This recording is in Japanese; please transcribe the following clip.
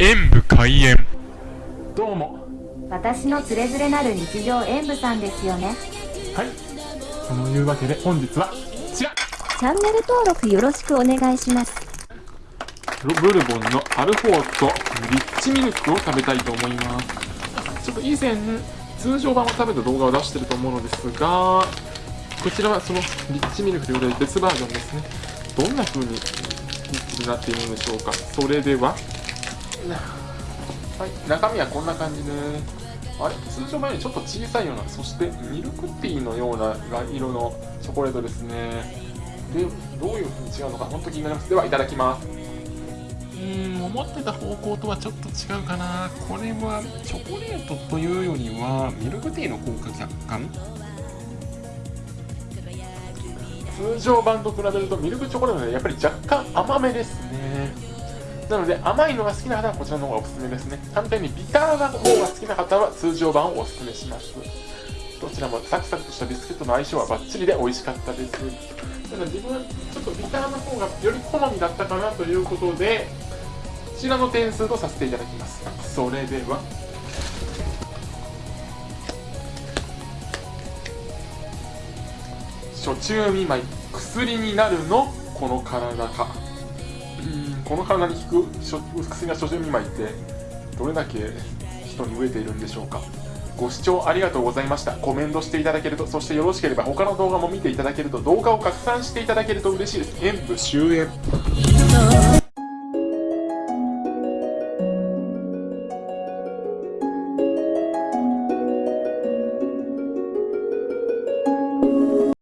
演武開演。どうも。私のつれづれなる日常演舞さんですよね。はい。そのいうわけで本日はこちら。チャンネル登録よろしくお願いします。ブルボンのアルフォートリッチミルクを食べたいと思います。ちょっと以前通常版を食べた動画を出してると思うのですがこちらはそのリッチミルクということで別バージョンですね。どんな風にリッチになっているのでしょうか。それでははい。中身はこんな感じであれ？通常版よりちょっと小さいようなそしてミルクティーのような色のチョコレートですね。でどういう風に違うのか本当気になります。ではいただきます。うーん思ってた方向とはちょっと違うかな。これはチョコレートというよりはミルクティーの効果若干通常版と比べるとミルクチョコレートでやっぱり若干甘めですねなので甘いのが好きな方はこちらの方がおすすめですね。反対にビターな方が好きな方は通常版をおすすめします。どちらもサクサクとしたビスケットの相性はバッチリで美味しかったです。ただ自分はちょっとビターの方がより好みだったかなということでこちらの点数とさせていただきます。それでは。初中見舞い薬になるの？この体か。この体に効く薬が初中見舞いってどれだけ人に飢えているんでしょうか。ご視聴ありがとうございました。コメントしていただけるとそしてよろしければ他の動画も見ていただけると動画を拡散していただけると嬉しいです。演武終演。